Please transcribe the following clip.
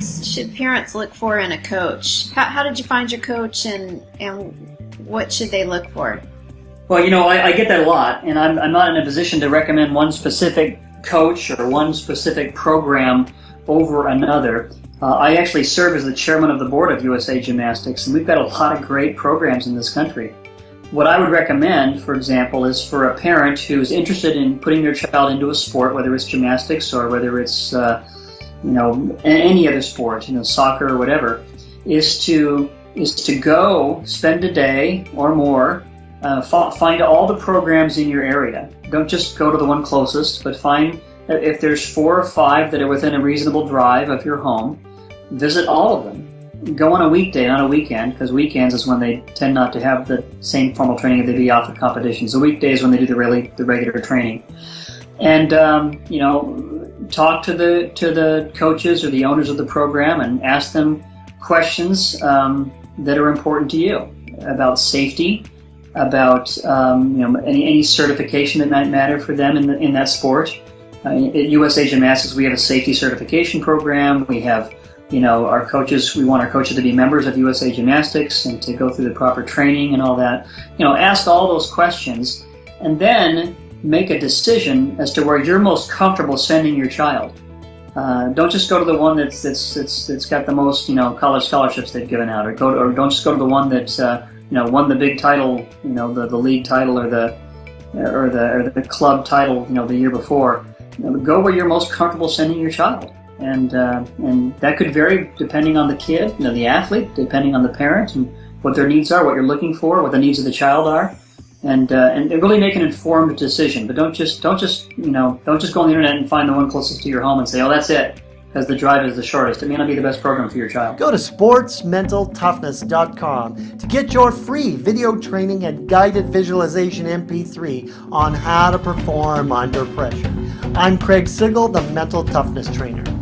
should parents look for in a coach? How, how did you find your coach and, and what should they look for? Well, you know, I, I get that a lot, and I'm, I'm not in a position to recommend one specific coach or one specific program over another. Uh, I actually serve as the chairman of the board of USA Gymnastics, and we've got a lot of great programs in this country. What I would recommend, for example, is for a parent who's interested in putting their child into a sport, whether it's gymnastics or whether it's, uh, you know, any other sport, you know, soccer or whatever, is to is to go spend a day or more, uh, find all the programs in your area. Don't just go to the one closest, but find if there's four or five that are within a reasonable drive of your home, visit all of them go on a weekday, not a weekend, because weekends is when they tend not to have the same formal training if they be out for competitions. The weekdays when they do the really the regular training, and um, you know, talk to the to the coaches or the owners of the program and ask them questions um, that are important to you about safety, about um, you know any, any certification that might matter for them in the, in that sport. Uh, at USA Gymnastics, we have a safety certification program. We have you know, our coaches, we want our coaches to be members of USA Gymnastics and to go through the proper training and all that. You know, ask all those questions and then make a decision as to where you're most comfortable sending your child. Uh, don't just go to the one that's, that's, that's, that's got the most, you know, college scholarships they've given out, or go to, or don't just go to the one that, uh, you know, won the big title, you know, the, the league title or the, or the, or the club title, you know, the year before. You know, go where you're most comfortable sending your child and uh, and that could vary depending on the kid, you know, the athlete, depending on the parent and what their needs are, what you're looking for, what the needs of the child are, and uh, and really make an informed decision. But don't just don't just you know don't just go on the internet and find the one closest to your home and say, oh, that's it, because the drive is the shortest. It may not be the best program for your child. Go to sportsmentaltoughness.com to get your free video training and guided visualization MP3 on how to perform under pressure. I'm Craig Sigl, the Mental Toughness Trainer.